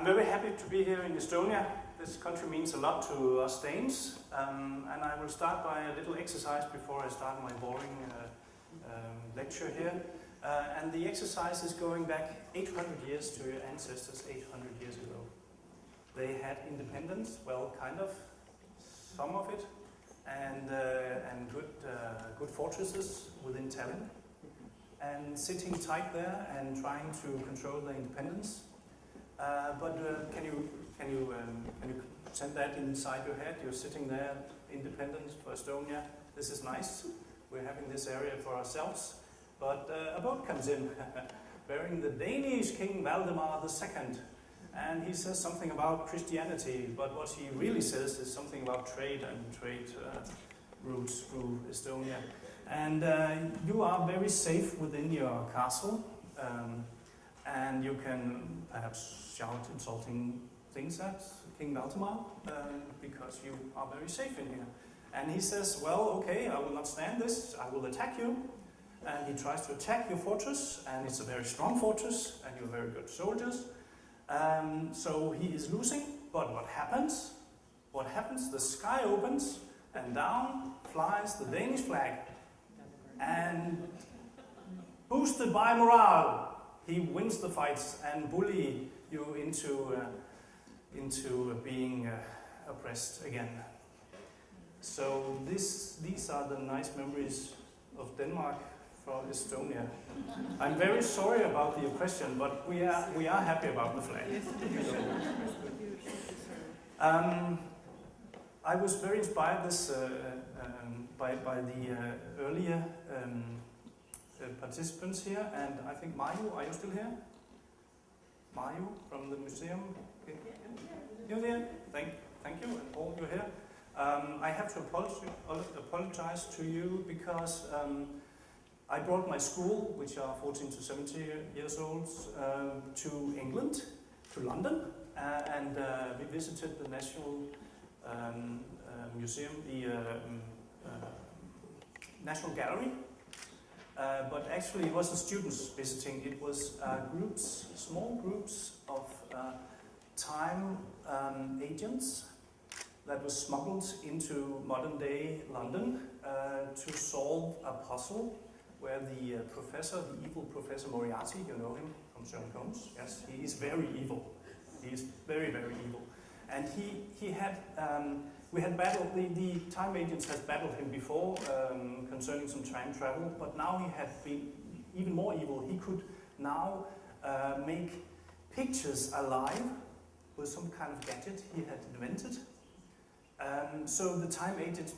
I'm very happy to be here in Estonia. This country means a lot to us Danes, um, and I will start by a little exercise before I start my boring uh, um, lecture here. Uh, and the exercise is going back 800 years to your ancestors 800 years ago. They had independence, well, kind of, some of it, and, uh, and good, uh, good fortresses within Tallinn. And sitting tight there and trying to control their independence. Uh, but uh, can you can you um, can you send that inside your head? You're sitting there, independent for Estonia. This is nice. We're having this area for ourselves. But uh, a boat comes in, bearing the Danish King Valdemar II, and he says something about Christianity. But what he really says is something about trade and trade uh, routes through Estonia. And uh, you are very safe within your castle. Um, and you can perhaps shout insulting things at King Valdemar um, because you are very safe in here. And he says, well, okay, I will not stand this, I will attack you. And he tries to attack your fortress, and it's a very strong fortress, and you're very good soldiers. Um, so he is losing, but what happens? What happens? The sky opens, and down flies the Danish flag. And boosted by morale, he wins the fights and bully you into, uh, into being uh, oppressed again. So this, these are the nice memories of Denmark from Estonia. I'm very sorry about the oppression, but we are, we are happy about the flag. Um, I was very inspired this, uh, um, by, by the uh, earlier um, uh, participants here, and I think Mayu, are you still here? Mayu from the museum? Okay. You're there? Thank, thank you, and all you're here. Um, I have to apologize, apologize to you because um, I brought my school, which are 14 to 70 years old, um, to England, to London, uh, and uh, we visited the National um, uh, Museum, the um, uh, National Gallery, uh, but actually it wasn't students visiting, it was uh, groups, small groups of uh, time um, agents that was smuggled into modern day London uh, to solve a puzzle where the uh, professor, the evil Professor Moriarty, you know him from Sherlock Holmes, yes, he is very evil. He is very, very evil. And he, he had um, we had battled, the, the time agents had battled him before um, concerning some time travel, but now he had been even more evil. He could now uh, make pictures alive with some kind of gadget he had invented. Um, so the time agents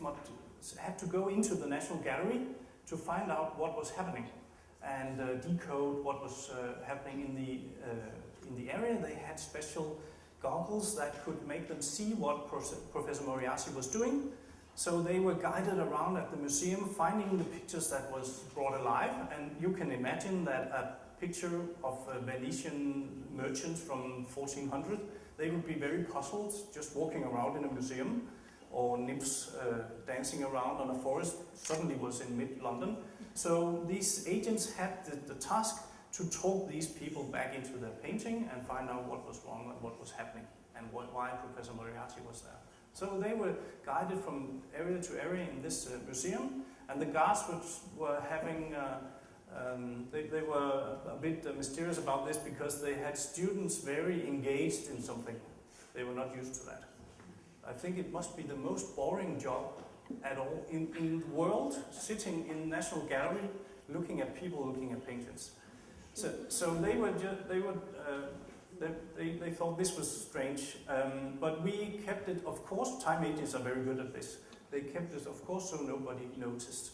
had to go into the National Gallery to find out what was happening and uh, decode what was uh, happening in the, uh, in the area. They had special goggles that could make them see what Professor Moriarty was doing. So they were guided around at the museum finding the pictures that was brought alive and you can imagine that a picture of a Venetian merchant from 1400 they would be very puzzled just walking around in a museum or nymphs uh, dancing around on a forest suddenly was in mid-London. So these agents had the, the task to talk these people back into their painting and find out what was wrong and what was happening and what, why Professor Moriarty was there. So they were guided from area to area in this uh, museum and the guards were having, uh, um, they, they, were a bit uh, mysterious about this because they had students very engaged in something. They were not used to that. I think it must be the most boring job at all in, in the world, sitting in National Gallery, looking at people looking at paintings. So, so they were just, they were, uh, they, they, they, thought this was strange, um, but we kept it, of course, time agents are very good at this. They kept it, of course, so nobody noticed.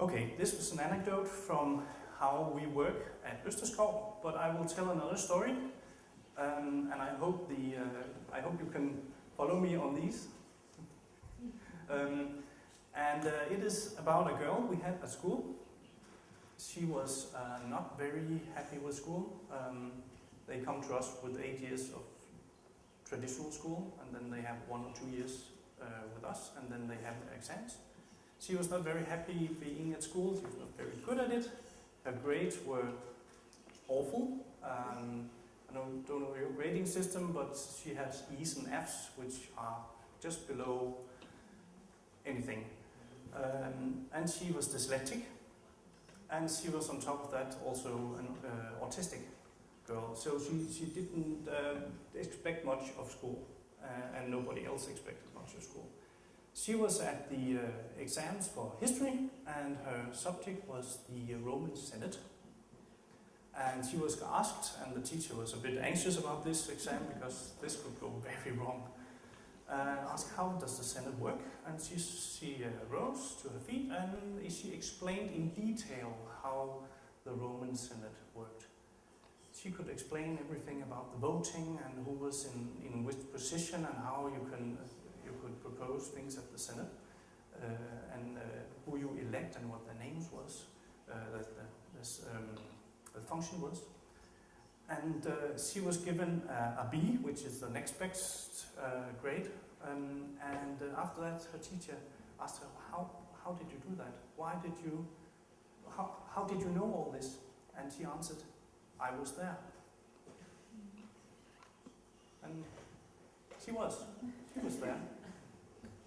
Okay, this was an anecdote from how we work at Østerskov, but I will tell another story, um, and I hope, the, uh, I hope you can follow me on these. Um, and uh, it is about a girl we had at school she was uh, not very happy with school. Um, they come to us with eight years of traditional school, and then they have one or two years uh, with us, and then they have their exams. She was not very happy being at school, she was not very good at it. Her grades were awful. Um, I don't, don't know your grading system, but she has E's and F's, which are just below anything. Um, and she was dyslexic, and she was on top of that also an uh, autistic girl. So she, she didn't uh, expect much of school, uh, and nobody else expected much of school. She was at the uh, exams for history, and her subject was the Roman Senate. And she was asked, and the teacher was a bit anxious about this exam because this could go very wrong. Uh, asked how does the Senate work, and she, she uh, rose to her feet and she explained in detail how the Roman Senate worked. She could explain everything about the voting and who was in, in which position and how you can you could propose things at the Senate uh, and uh, who you elect and what their names was, uh, that the, this, um, the function was. And uh, she was given uh, a B, which is the next best uh, grade. Um, and uh, after that, her teacher asked her, how, how did you do that? Why did you, how, how did you know all this? And she answered, I was there. And she was, she was there.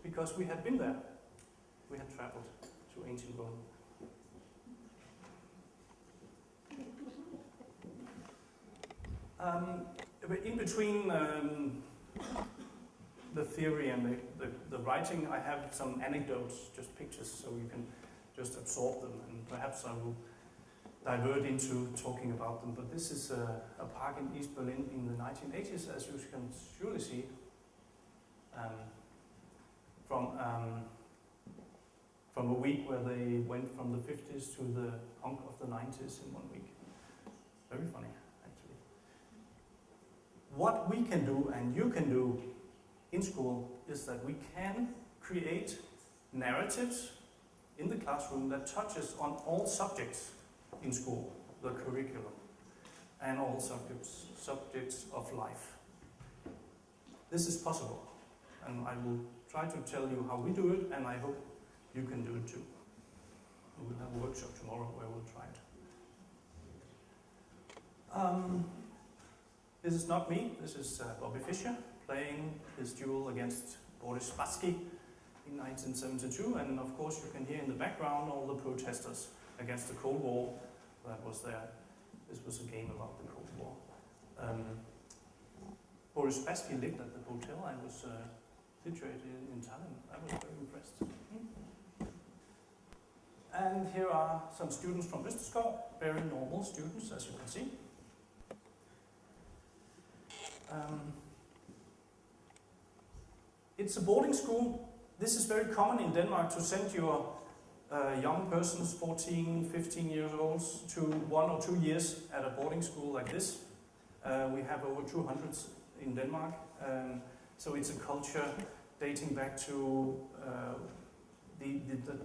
Because we had been there. We had traveled to ancient Rome. Um, in between um, the theory and the, the, the, writing, I have some anecdotes, just pictures, so you can just absorb them, and perhaps I will divert into talking about them. But this is a, a park in East Berlin in the 1980s, as you can surely see, um, from um, from a week where they went from the 50s to the punk of the 90s in one week. Very funny what we can do and you can do in school is that we can create narratives in the classroom that touches on all subjects in school, the curriculum, and all subjects, subjects of life. This is possible, and I will try to tell you how we do it, and I hope you can do it too. We will have a workshop tomorrow where we'll try it. Um, this is not me, this is uh, Bobby Fischer playing his duel against Boris Spassky in 1972 and of course you can hear in the background all the protesters against the Cold War that was there. This was a game about the Cold War. Um, Boris Spassky lived at the hotel I was uh, situated in Tallinn. I was very impressed. And here are some students from Østerskov, very normal students as you can see. Um, it's a boarding school. This is very common in Denmark to send your uh, young persons, 14, 15 years old, to one or two years at a boarding school like this. Uh, we have over 200 in Denmark. Um, so it's a culture dating back to uh, the, the, the,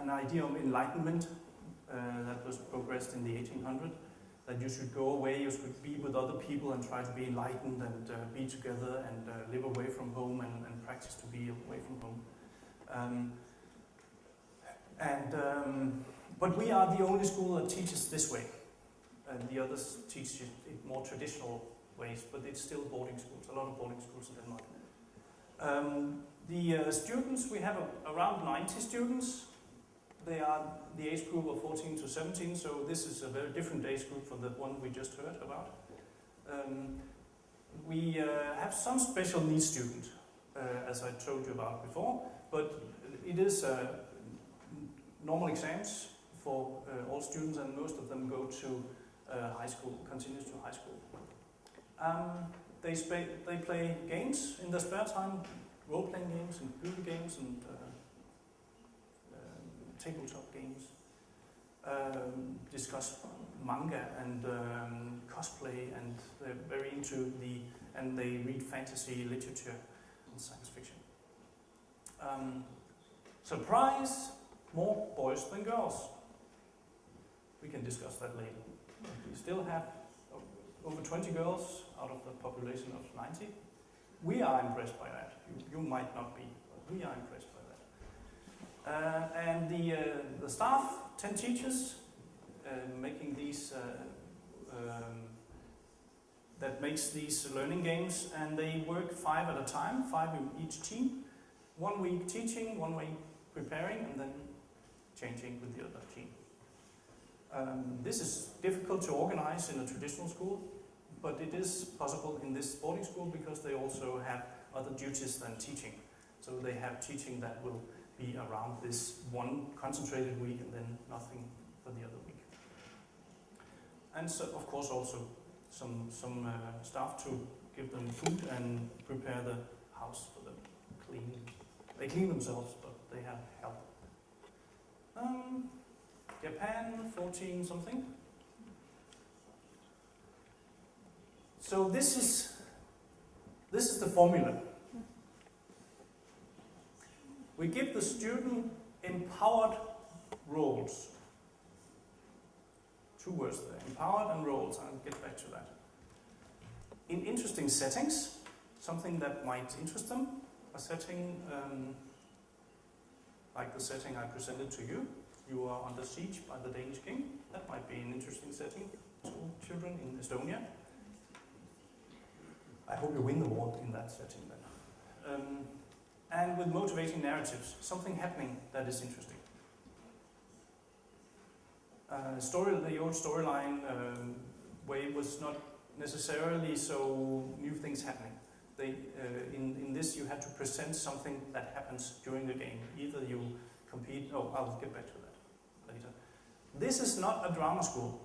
an idea of enlightenment uh, that was progressed in the 1800s that you should go away, you should be with other people and try to be enlightened and uh, be together and uh, live away from home and, and, practice to be away from home. Um, and, um, but we are the only school that teaches this way. And the others teach it in more traditional ways, but it's still boarding schools, a lot of boarding schools in Denmark. Um, the uh, students, we have a, around 90 students they are the age group of 14 to 17, so this is a very different age group from the one we just heard about. Um, we uh, have some special needs students, uh, as I told you about before, but it is uh, normal exams for uh, all students and most of them go to uh, high school, continues to high school. Um, they, they play games in their spare time, role-playing games and computer games and uh, tabletop games, um, discuss manga and um, cosplay, and they're very into the, and they read fantasy literature and science fiction. Um, surprise, more boys than girls. We can discuss that later. We still have over 20 girls out of the population of 90. We are impressed by that. You, you might not be, but we are impressed and the, uh, the staff, 10 teachers, uh, making these um, that makes these learning games, and they work five at a time, five in each team. One week teaching, one week preparing, and then changing with the other team. Um, this is difficult to organize in a traditional school, but it is possible in this boarding school because they also have other duties than teaching. So they have teaching that will be around this one concentrated week and then nothing for the other week. And so, of course, also some, some uh, staff to give them food and prepare the house for them. Clean. They clean themselves, but they have help. Um, Japan, 14 something. So this is this is the formula. We give the student empowered roles. Two words there, empowered and roles, I'll get back to that. In interesting settings, something that might interest them, a setting um, like the setting I presented to you. You are under siege by the Danish king. That might be an interesting setting to children in Estonia. I hope you win the war in that setting then. Um, and with motivating narratives, something happening that is interesting. Uh, story, the old storyline um, way was not necessarily so new things happening. They, uh, in, in this you had to present something that happens during the game. Either you compete, oh I'll get back to that later. This is not a drama school.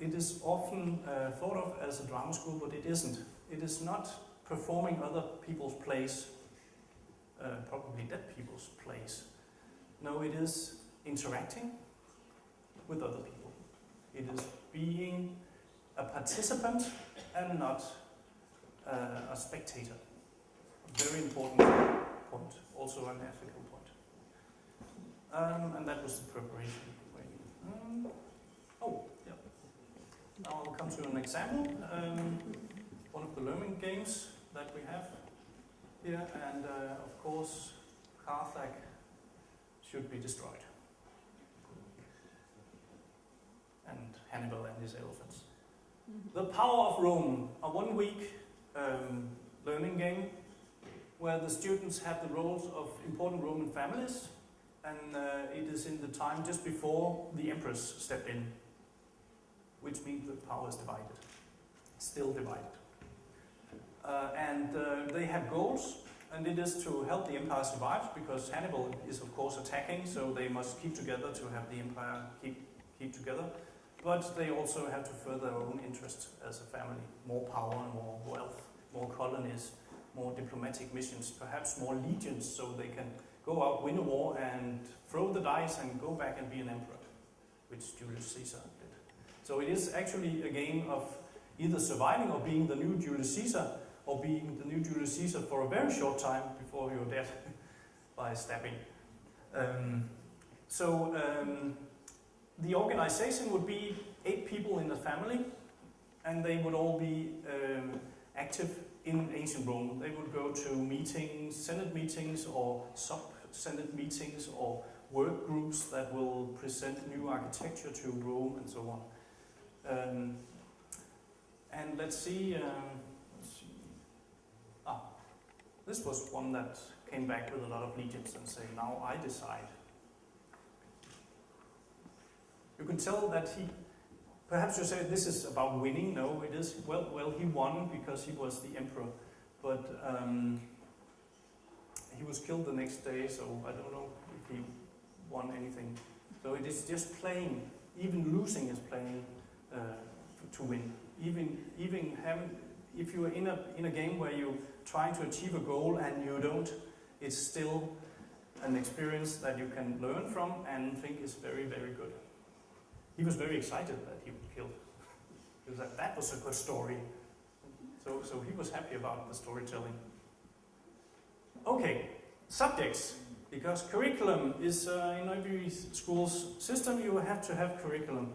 It is often uh, thought of as a drama school, but it isn't. It is not performing other people's plays, uh, probably dead people's place. No, it is interacting with other people. It is being a participant and not uh, a spectator. Very important point, also an ethical point. Um, and that was the preparation. Um, oh, yeah. Now I'll come to an example. Um, one of the learning games that we have here, and uh, of course, Carthage should be destroyed. And Hannibal and his elephants. The Power of Rome, a one week um, learning game where the students have the roles of important Roman families and uh, it is in the time just before the emperors stepped in, which means the power is divided, still divided. Uh, and uh, they have goals, and it is to help the empire survive because Hannibal is of course attacking, so they must keep together to have the empire keep, keep together. But they also have to further their own interests as a family, more power, more wealth, more colonies, more diplomatic missions, perhaps more legions so they can go out, win a war and throw the dice and go back and be an emperor, which Julius Caesar did. So it is actually a game of either surviving or being the new Julius Caesar or being the new Julius Caesar for a very short time before you're dead by stabbing. Um, so um, the organization would be eight people in the family and they would all be um, active in ancient Rome. They would go to meetings, senate meetings or sub-senate meetings or work groups that will present new architecture to Rome and so on. Um, and let's see, um, this was one that came back with a lot of legions and say, now I decide. You can tell that he, perhaps you say this is about winning. No, it is, well, well he won because he was the emperor. But um, he was killed the next day, so I don't know if he won anything. So it is just playing, even losing is playing uh, to win. Even, even having, if you are in a, in a game where you're trying to achieve a goal and you don't, it's still an experience that you can learn from and think is very, very good. He was very excited that he was killed. He was like, that was a good story. So, so he was happy about the storytelling. Okay, subjects. Because curriculum is, uh, in every school's system, you have to have curriculum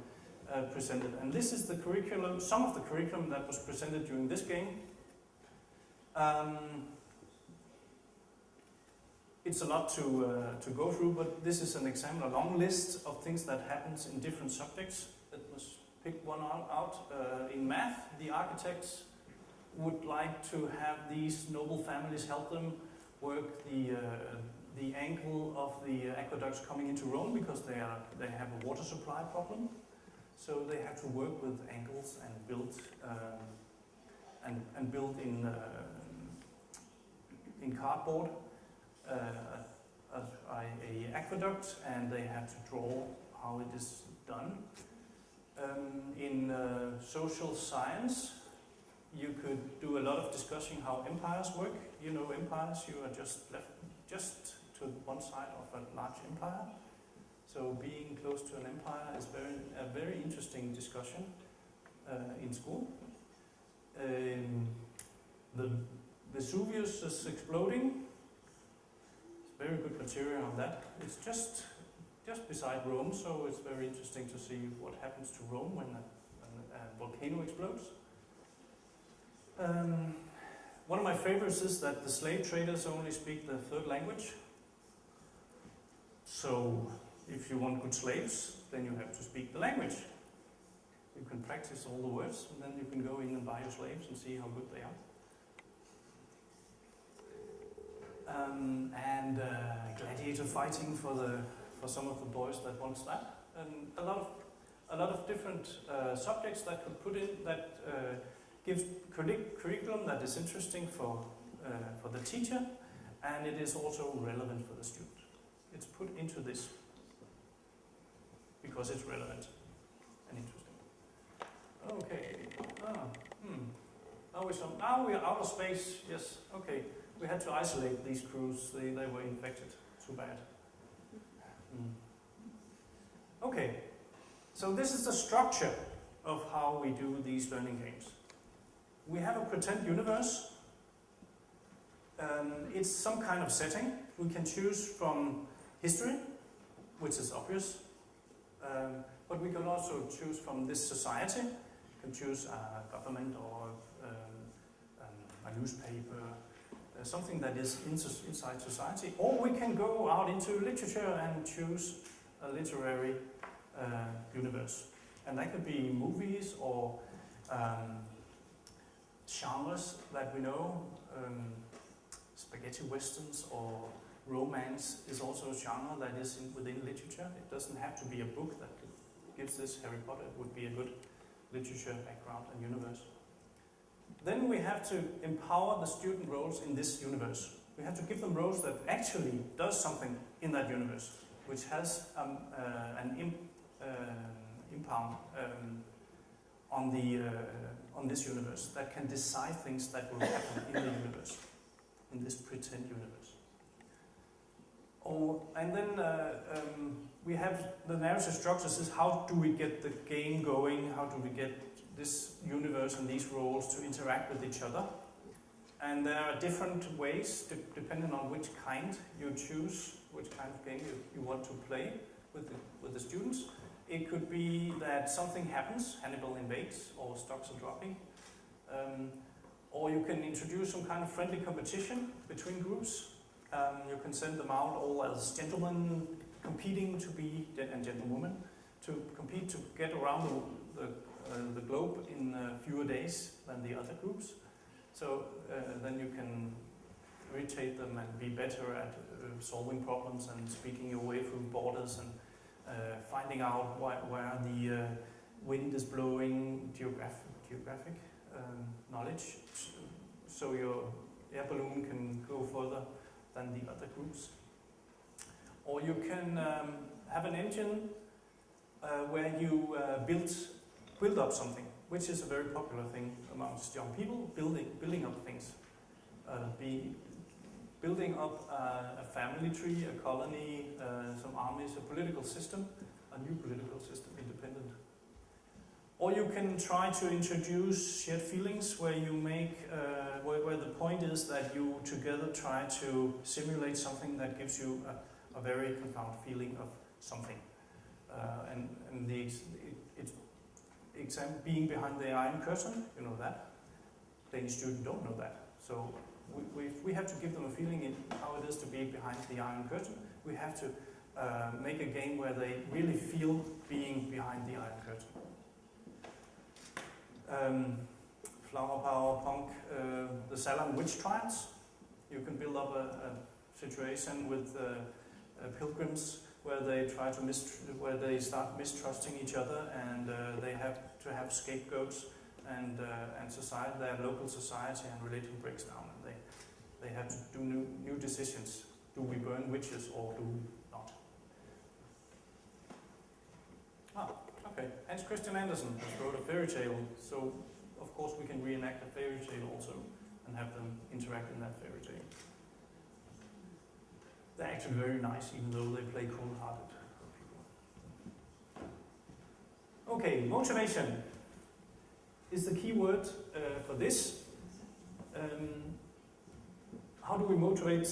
uh, presented. And this is the curriculum, some of the curriculum that was presented during this game. Um, it's a lot to, uh, to go through, but this is an example, a long list of things that happens in different subjects that was pick one out. out. Uh, in math, the architects would like to have these noble families help them work the uh, the angle of the aqueducts coming into Rome because they are they have a water supply problem. So they have to work with angles and build um, and and build in uh, in cardboard uh, a, a, aqueduct, and they have to draw how it is done. Um, in uh, social science, you could do a lot of discussing how empires work. You know empires, you are just left just to one side of a large empire. So being close to an empire is very a very interesting discussion uh, in school. Um, the Vesuvius is exploding. It's very good material on that. It's just just beside Rome, so it's very interesting to see what happens to Rome when a, when a volcano explodes. Um, one of my favorites is that the slave traders only speak the third language. So if you want good slaves, then you have to speak the language. You can practice all the words, and then you can go in and buy your slaves and see how good they are. Um, and uh, gladiator fighting for the for some of the boys that wants that, and a lot of a lot of different uh, subjects that could put in that uh, gives curriculum that is interesting for uh, for the teacher, and it is also relevant for the student. It's put into this because it's relevant and interesting. Okay. Ah, hmm. Now we're, some. Now we are out of space. Yes. Okay. We had to isolate these crews. They they were infected. Too bad. Mm. Okay, so this is the structure of how we do these learning games. We have a pretend universe. Um, it's some kind of setting. We can choose from history, which is obvious, um, but we can also choose from this society. We can choose a government or um, um a newspaper, uh, something that is inside society, or we can go out into literature and choose a literary uh, universe. And that could be movies or um, genres that we know, um, spaghetti westerns or romance is also a genre that is in, within literature. It doesn't have to be a book that gives this Harry Potter. It would be a good literature background and universe. Then we have to empower the student roles in this universe. We have to give them roles that actually does something in that universe, which has um, uh, an imp, uh, impound um, on the uh, on this universe that can decide things that will happen in the universe, in this pretend universe. Oh, and then uh, um, we have the narrative structures is how do we get the game going, how do we get this universe and these roles to interact with each other. And there are different ways, de depending on which kind you choose, which kind of game you, you want to play with the, with the students. It could be that something happens, Hannibal invades, or stocks are dropping. Um, or you can introduce some kind of friendly competition between groups. Um, you can send them out all as gentlemen competing to be, and gentlewomen, to compete to get around the, the uh, the globe in uh, fewer days than the other groups. So uh, then you can irritate them and be better at solving problems and speaking your way through borders and finding out why, where the wind is blowing, geographic, geographic um, knowledge, so your air balloon can go further than the other groups. Or you can um, have an engine uh, where you uh, build build up something, which is a very popular thing amongst young people, building, building up things. Uh, be building up uh, a family tree, a colony, uh, some armies, a political system, a new political system. Or you can try to introduce shared feelings where you make, uh, where, where, the point is that you together try to simulate something that gives you a, a very profound feeling of something. Uh, and, and the, exam being behind the Iron Curtain, you know that. Danish students don't know that. So we, we, we have to give them a feeling in how it is to be behind the Iron Curtain. We have to uh, make a game where they really feel being behind the Iron Curtain. Um, flower power punk, uh, the Salem witch trials. You can build up a, a situation with uh, uh, pilgrims where they try to where they start mistrusting each other and uh, they have to have scapegoats and uh, and society their local society and religion breaks down and they they have to do new new decisions. Do we burn witches or do we not? Ah, okay. Hans Christian Andersen has wrote a fairy tale, so of course we can reenact a fairy tale also and have them interact in that fairy tale. They're actually very nice, even though they play cold-hearted. Okay, motivation is the key word uh, for this. Um, how do we motivate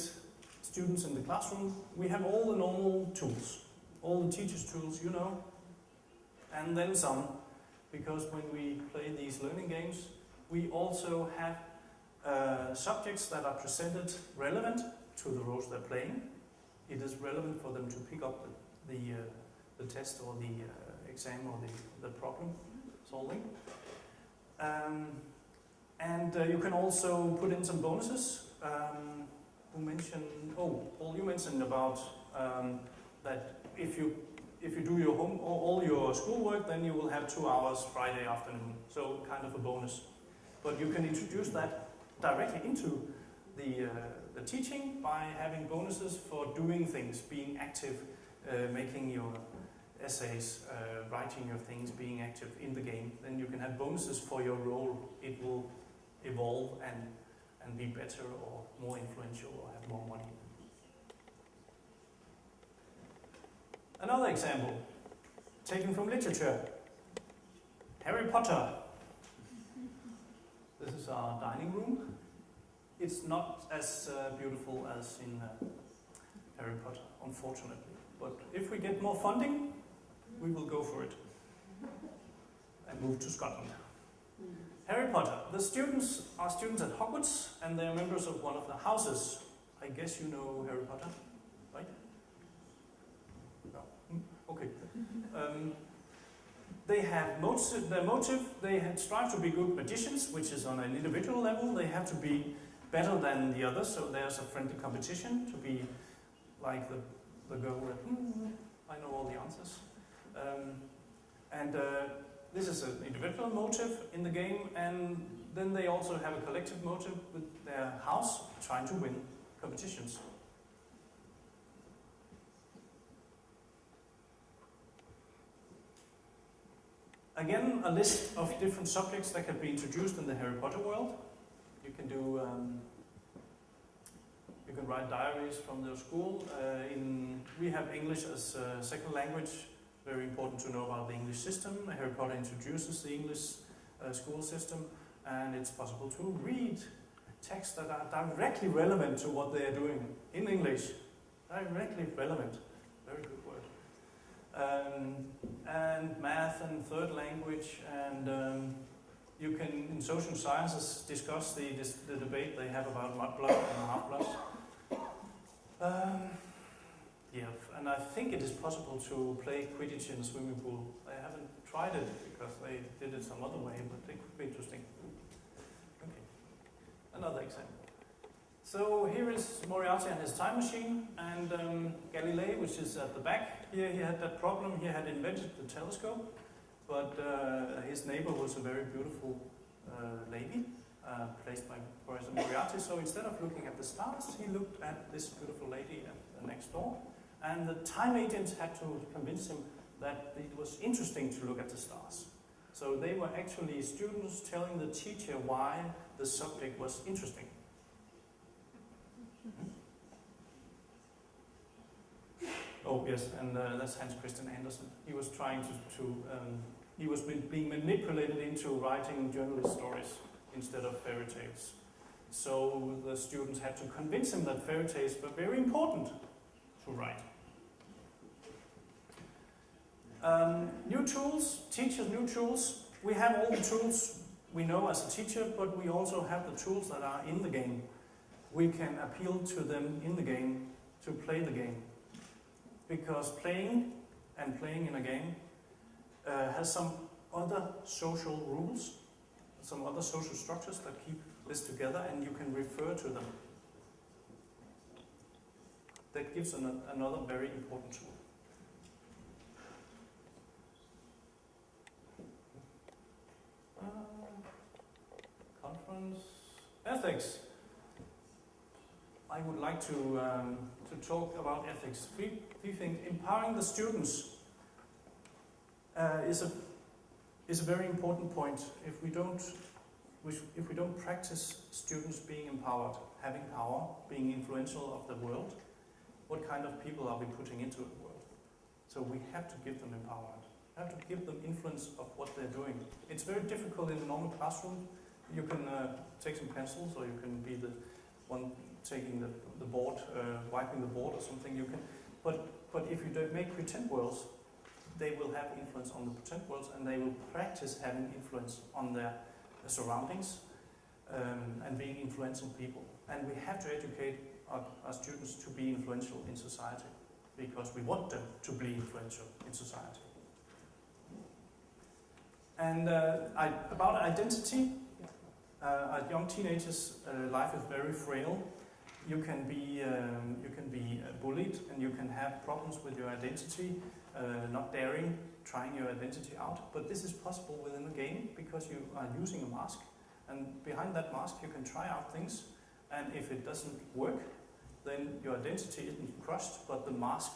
students in the classroom? We have all the normal tools, all the teacher's tools, you know, and then some, because when we play these learning games, we also have uh, subjects that are presented relevant to the roles they're playing. It is relevant for them to pick up the, the, uh, the test or the uh, exam or the, the problem solving. Um, and uh, you can also put in some bonuses. Um, who mentioned, oh, Paul, you mentioned about um, that if you if you do your home or all your schoolwork, then you will have two hours Friday afternoon. So kind of a bonus. But you can introduce that directly into the, uh, the teaching by having bonuses for doing things, being active, uh, making your essays, uh, writing your things, being active in the game. Then you can have bonuses for your role. It will evolve and, and be better or more influential or have more money. Another example, taken from literature. Harry Potter. This is our dining room. It's not as uh, beautiful as in uh, Harry Potter, unfortunately. But if we get more funding, we will go for it and move to Scotland. Harry Potter. The students are students at Hogwarts and they are members of one of the houses. I guess you know Harry Potter, right? No. Hmm, Okay. Um, they have motive, their motive, they strive to be good magicians, which is on an individual level. They have to be better than the others, so there's a friendly competition to be like the, the girl that, "Hmm, I know all the answers. Um, and uh, this is an individual motive in the game, and then they also have a collective motive with their house trying to win competitions. Again, a list of different subjects that can be introduced in the Harry Potter world. You can do, um, you can write diaries from your school. Uh, in, we have English as a second language. Very important to know about the English system. Harry Potter introduces the English uh, school system, and it's possible to read texts that are directly relevant to what they are doing in English. Directly relevant. Very good. Um, and math and third language, and um, you can, in social sciences, discuss the, dis the debate they have about mudblood and half-blood. Um, yeah, and I think it is possible to play Quidditch in a swimming pool. I haven't tried it because they did it some other way, but it could be interesting. Okay, another example. So here is Moriarty and his time machine, and um, Galilei, which is at the back. Here he had that problem. He had invented the telescope, but uh, his neighbor was a very beautiful uh, lady, uh, placed by Professor Moriarty. So instead of looking at the stars, he looked at this beautiful lady at the next door. And the time agents had to convince him that it was interesting to look at the stars. So they were actually students telling the teacher why the subject was interesting. Yes, and uh, that's Hans Christian Andersen. He was trying to, to um, he was being manipulated into writing journalist stories instead of fairy tales. So the students had to convince him that fairy tales were very important to write. Um, new tools, teachers, new tools. We have all the tools we know as a teacher, but we also have the tools that are in the game. We can appeal to them in the game to play the game. Because playing and playing in a game uh, has some other social rules some other social structures that keep this together and you can refer to them. That gives an, another very important tool. Uh, conference ethics. I would like to um, to talk about ethics. We think empowering the students uh, is a is a very important point. If we don't if we don't practice students being empowered, having power, being influential of the world, what kind of people are we putting into the world? So we have to give them empowerment. We have to give them influence of what they're doing. It's very difficult in a normal classroom. You can uh, take some pencils or you can be the one taking the, the board, uh, wiping the board or something. You can, but, but if you don't make pretend worlds, they will have influence on the pretend worlds and they will practice having influence on their, surroundings um, and being influential people. And we have to educate our, our students to be influential in society because we want them to be influential in society. And uh, I, about identity, uh, young teenagers, uh, life is very frail. You can be um, you can be uh, bullied, and you can have problems with your identity, uh, not daring, trying your identity out. But this is possible within the game because you are using a mask, and behind that mask you can try out things. And if it doesn't work, then your identity isn't crushed, but the mask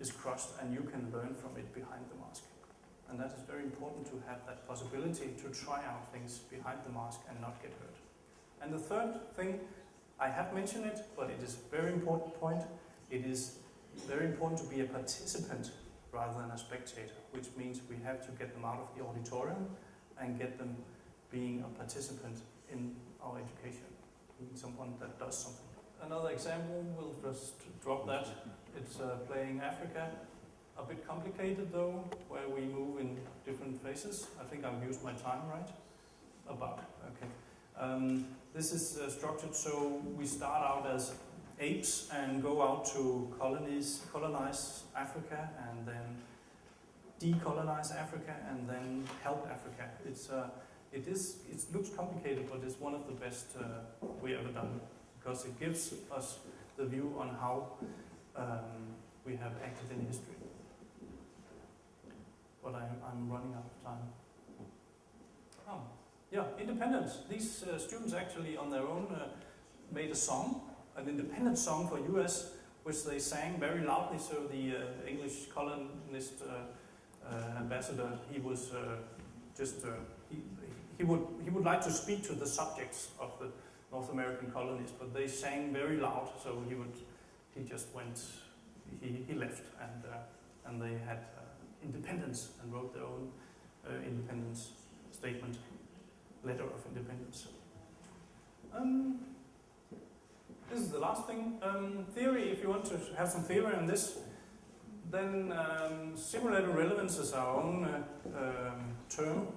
is crushed, and you can learn from it behind the mask. And that is very important to have that possibility to try out things behind the mask and not get hurt. And the third thing, I have mentioned it, but it is a very important point. It is very important to be a participant rather than a spectator, which means we have to get them out of the auditorium and get them being a participant in our education, being someone that does something. Another example, we'll just drop that. It's uh, playing Africa a bit complicated though, where we move in different phases. I think I've used my time right. About, okay. Um, this is uh, structured so we start out as apes and go out to colonies, colonize Africa and then decolonize Africa and then help Africa. It's, uh, it, is, it looks complicated, but it's one of the best uh, we ever done because it gives us the view on how um, we have acted in history but I'm, I'm running out of time. Yeah, independence. These uh, students actually on their own uh, made a song, an independent song for US, which they sang very loudly, so the uh, English colonist uh, uh, ambassador, he was uh, just, he, he, would, he would like to speak to the subjects of the North American colonies, but they sang very loud, so he would, he just went, he, he left, and, and they had independence and wrote their own independence statement, letter of independence. Um, this is the last thing. Um, theory, if you want to have some theory on this, then um, simulated relevance is our own uh, um, term.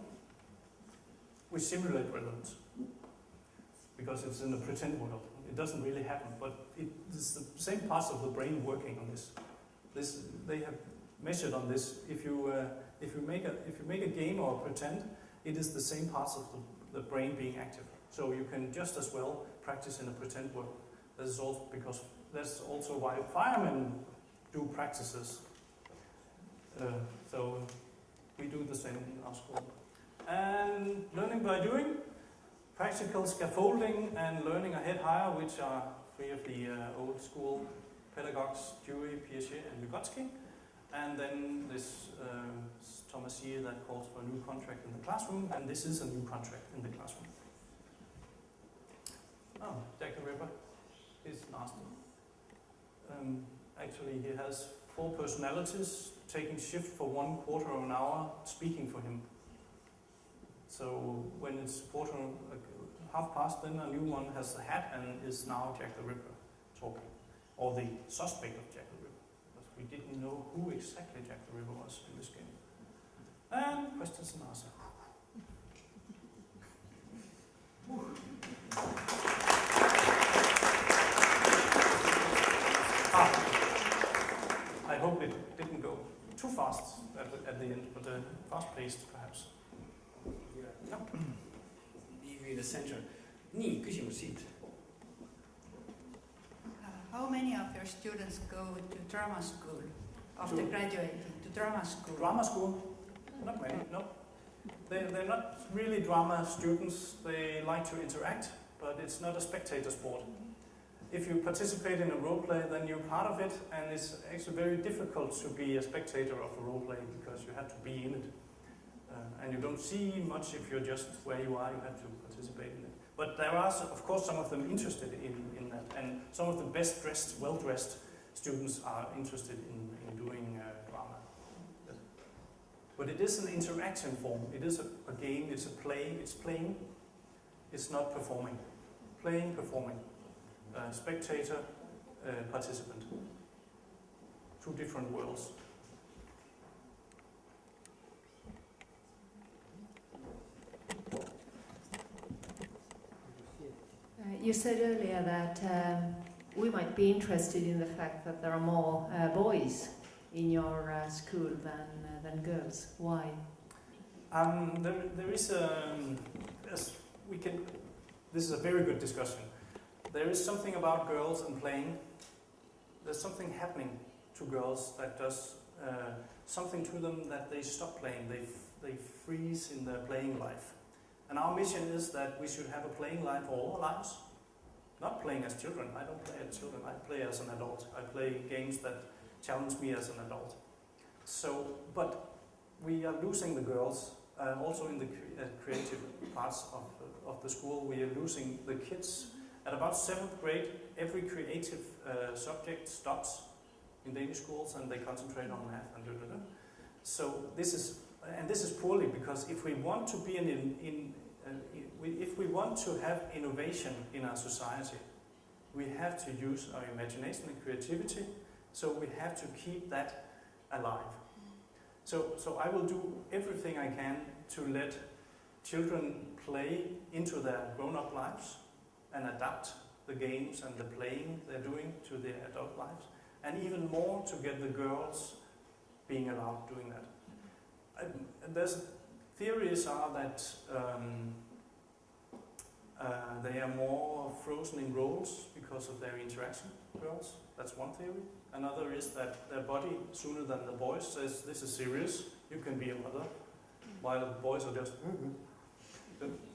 We simulate relevance because it's in the pretend world. It doesn't really happen, but it is the same parts of the brain working on this. This they have measured on this. If you uh, if you make a if you make a game or pretend, it is the same parts of the, the brain being active. So you can just as well practice in a pretend world. This is also because that's also why firemen do practices. Uh, so we do the same in our school. And learning by doing, practical scaffolding and learning a head higher, which are three of the uh, old school pedagogues, Dewey, Piaget and Vygotsky. And then this uh, Thomas Year that calls for a new contract in the classroom, and this is a new contract in the classroom. Oh, Jack the Ripper is nasty. Um, actually, he has four personalities taking shift for one quarter of an hour, speaking for him. So when it's quarter, uh, half past, then a new one has the hat and is now Jack the Ripper talking, or the suspect of Jack the Ripper. Because we didn't know who exactly Jack the Ripper was in this game. And questions and answers. ah, I hope it didn't go too fast at the, at the end, but uh, fast-paced perhaps. Yeah. be the center. nii, küsimus siit. Uh, how many of your students go to drama school after To- graduating to drama school? Drama school? Not many, no. They, they're not really drama students. They like to interact, but it's not a spectator sport. If you participate in a role play, then you're part of it, and it's actually very difficult to be a spectator of a role play because you have to be in it. Uh, and you don't see much if you're just where you are, you have to participate in it. But there are, of course, some of them interested in, in that, and some of the best dressed, well dressed students are interested in, in doing uh, drama. But it is an interaction form. It is a, a game, it's a play, it's playing, it's not performing. Playing, performing. Uh, spectator, uh, participant. Two different worlds. Uh, you said earlier that um, we might be interested in the fact that there are more uh, boys in your uh, school than, uh, than girls. Why? Um, there, there is a, as we can, this is a very good discussion. There is something about girls and playing. There's something happening to girls that does uh, something to them that they stop playing. They, they freeze in their playing life. And our mission is that we should have a playing life all our lives. Not playing as children. I don't play as children. I play as an adult. I play games that challenge me as an adult. So, but we are losing the girls uh, also in the cre- uh, creative parts of, of the school. We are losing the kids. At about seventh grade, every creative uh, subject stops in Danish schools and they concentrate on math and da, da, da. So this is, and this is poorly because if we want to be an in, in, uh, if we want to have innovation in our society, we have to use our imagination and creativity. So we have to keep that alive. So, so I will do everything I can to let children play into their grown-up lives and adapt the games and the playing they're doing to their adult lives, and even more to get the girls being allowed doing that. And there's theories are that um, uh, they are more frozen in roles because of their interaction. Girls, that's one theory. Another is that their body, sooner than the boys, says this is serious. You can be a mother, mm. while the boys are just. Mm-hmm.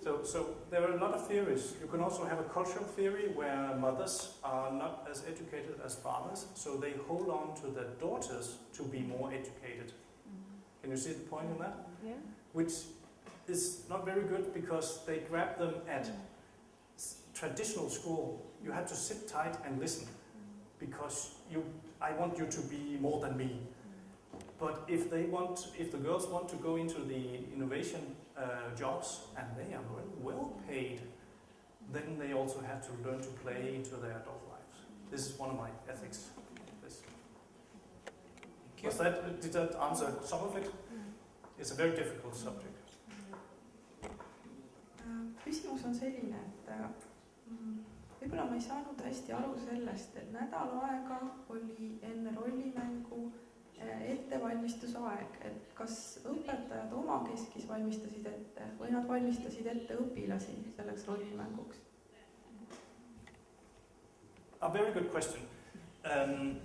So, so there are a lot of theories. You can also have a cultural theory where mothers are not as educated as fathers, so they hold on to their daughters to be more educated. Mm-hmm. Can you see the point in that? Yeah. Which is not very good because they grab them at mm. s- traditional school. You have to sit tight and listen because you, I want you to be more than me. But if they want, if the girls want to go into the innovation uh, jobs and they are well, well paid, then they also have to learn to play into their adult lives. This is one of my ethics. This. Was that, did that answer some of it? It's a very difficult subject. Um, Küsimus on selline, et võib-olla ma ei saanud hästi aru sellest, et nädal aega oli enne rollimängu äh, ettevalmistusaeg, et kas õpetajad omakeskis valmistasid ette või nad valmistasid ette õpilasi selleks rollimänguks? A very good question. Um,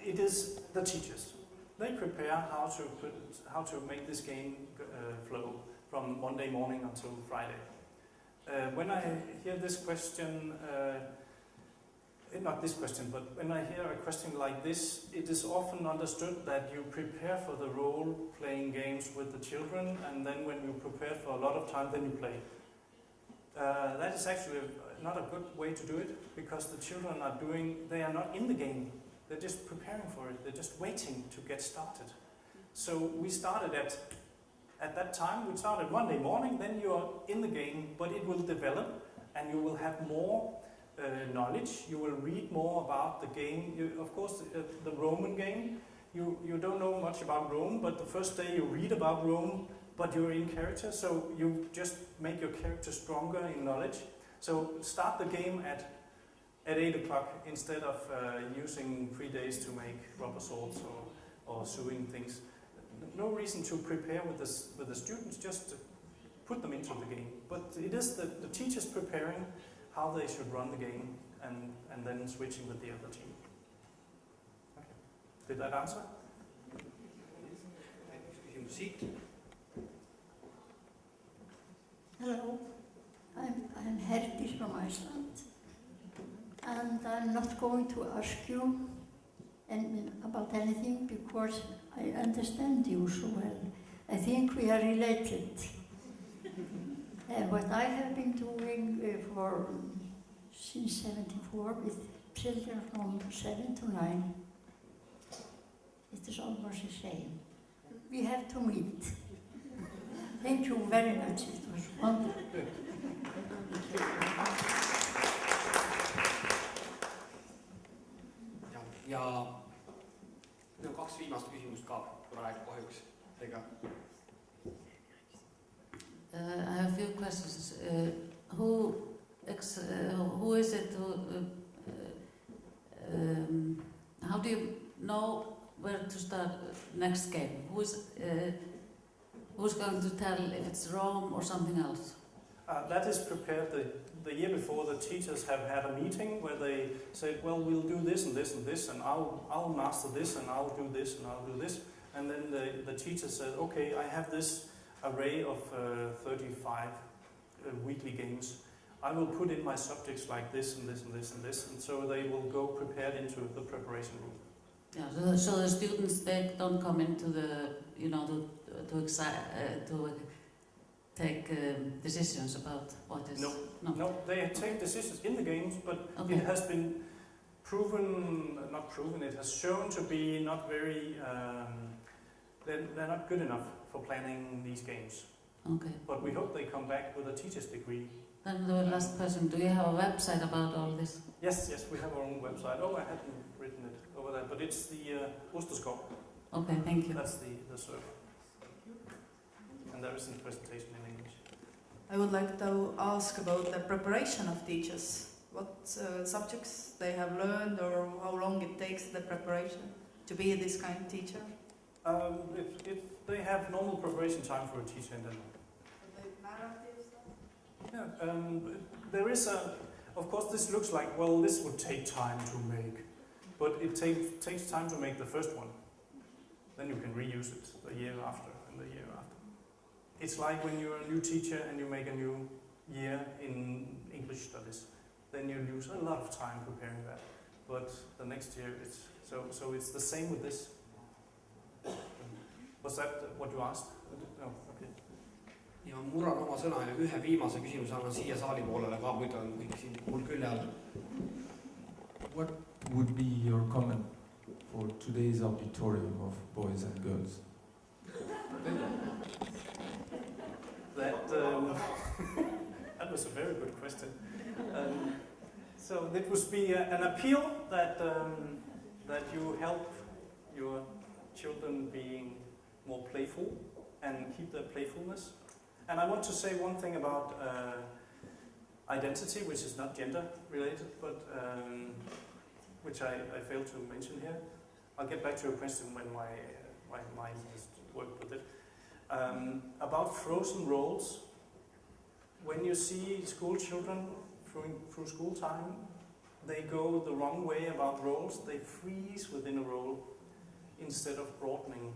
it is the teachers. They prepare how to put, how to make this game uh, flow from Monday morning until Friday. Uh, when I hear this question, uh, eh, not this question, but when I hear a question like this, it is often understood that you prepare for the role playing games with the children, and then when you prepare for a lot of time, then you play. Uh, that is actually not a good way to do it because the children are doing, they are not in the game. They're just preparing for it. They're just waiting to get started. So we started at, at that time, we started Monday morning, then you are in the game, but it will develop and you will have more uh, knowledge. You will read more about the game. You, of course, the, the Roman game, you, you don't know much about Rome, but the first day you read about Rome, but you're in character, so you just make your character stronger in knowledge. So start the game at at 8 o'clock instead of uh, using three days to make rubber swords or, or sewing things. No reason to prepare with the, with the students, just to put them into the game. But it is the, the teachers preparing how they should run the game and, and then switching with the other team. Okay. Did that answer? küsimus siit. Hello, I'm, I'm Herdis from Iceland, and I'm not going to ask you any, about anything because I understand you so well. I think we are related. and what I have been doing uh, for since 74 with children from 7 to 9, it is almost the same. We have to meet. Thank you very much. It was wonderful. ja, ja no kaks viimast küsimust ka praegu kahjuks, ega Uh, I have a few questions. Uh, who, ex, uh, who is it who, uh, uh, um, how do you know where to start next game? Who's, uh, who's going to tell if it's Rome or something else? Uh, that is prepared the, the year before. The teachers have had a meeting where they said, well, we'll do this and this and this, and I'll, I'll master this, and I'll do this, and I'll do this. And then the, the teacher said, okay, I have this array of uh, 35 uh, weekly games. I will put in my subjects like this and this and this and this, and so they will go prepared into the preparation room. Yeah, so, so the students they don't come into the you know to to uh, to take um, decisions about what is No. no No, they take decisions in the games, but okay It has been proven, not proven, it has shown to be not very, um, they're, they're not good enough for planning these games. Okay. But we hope they come back with a teacher's degree. Then the last question: Do you have a website about all this? Yes, yes, we have our own website. Oh, I hadn't written it over there, but it's the uh, Osterskov. Okay, thank you. That's the, the server. And there isn't a presentation in English. I would like to ask about the preparation of teachers. What uh, subjects they have learned or how long it takes the preparation to be this kind of teacher? Um, if, if they have normal preparation time for a teacher in Denmark. Yeah, um, there is a, of course this looks like, well, this would take time to make, but it take, takes time to make the first one. Then you can reuse it the year after and the year after. It's like when you're a new teacher and you make a new year in English studies. Then you lose a lot of time preparing that. But the next year it's, so, so it's the same with this. Was that what you asked? No. Ja murran oma sõna ja ühe viimase küsimuse annan siia saali poolele ka, muidu on kõik siin mul külje all. What would be your comment for today's auditorium of boys and girls? That, um, that was a very good question. Um, so it would be a, an appeal that, um, that you help your children being more playful and keep their playfulness. And I want to say one thing about uh, identity, which is not gender related, but um, which I, I failed to mention here. I'll get back to your question when my, uh, my mind has worked with it. Um, about frozen roles, when you see school children through, through school time, they go the wrong way about roles. They freeze within a role instead of broadening,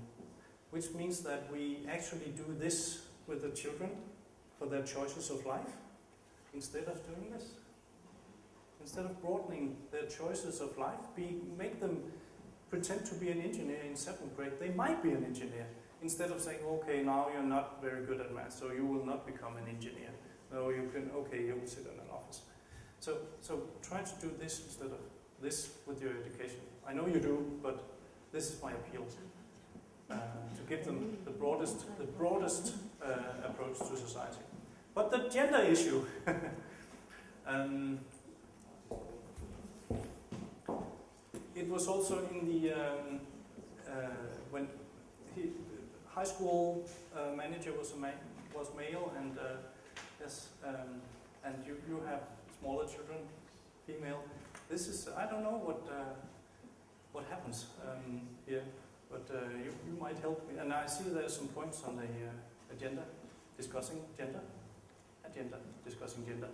which means that we actually do this with the children for their choices of life instead of doing this. Instead of broadening their choices of life, be, make them pretend to be an engineer in seventh grade. They might be an engineer instead of saying, okay, now you're not very good at math, so you will not become an engineer. No, you can, okay, you will sit in an office. So, so try to do this instead of this with your education. I know you do, but this is my appeal. Uh, to give them the broadest, the broadest uh, approach to society. But the gender issue, um, it was also in the um, uh, when he, high school uh, manager was a was male and uh, yes um, and you you have smaller children female this is I don't know what what happens um, here but uh, you, you might help me and I see there's some points on the uh, agenda discussing gender, agenda discussing gender.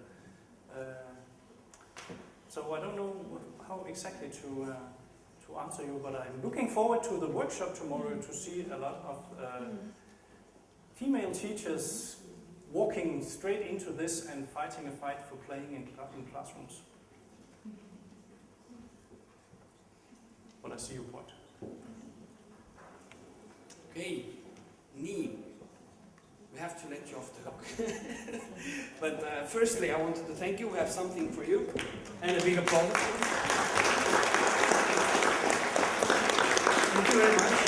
Uh, so I don't know how exactly to uh, to answer you, but I'm looking forward to the workshop tomorrow to see a lot of uh, female teachers walking straight into this and fighting a fight for playing in, in classrooms. But I see your point. okei, nii. We have to let you off the hook But uh, firstly I wanted to thank you, we have something for you and a big applause. Thank you very much.